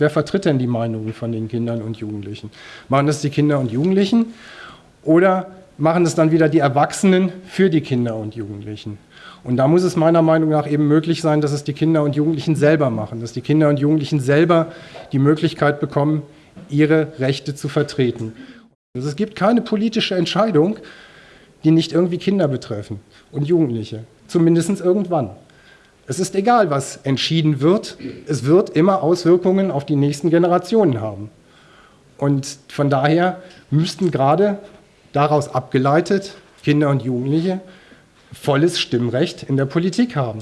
Wer vertritt denn die Meinungen von den Kindern und Jugendlichen? Machen das die Kinder und Jugendlichen oder machen es dann wieder die Erwachsenen für die Kinder und Jugendlichen? Und da muss es meiner Meinung nach eben möglich sein, dass es die Kinder und Jugendlichen selber machen, dass die Kinder und Jugendlichen selber die Möglichkeit bekommen, ihre Rechte zu vertreten. Also es gibt keine politische Entscheidung, die nicht irgendwie Kinder betreffen und Jugendliche, zumindest irgendwann. Es ist egal, was entschieden wird, es wird immer Auswirkungen auf die nächsten Generationen haben. Und von daher müssten gerade daraus abgeleitet Kinder und Jugendliche volles Stimmrecht in der Politik haben.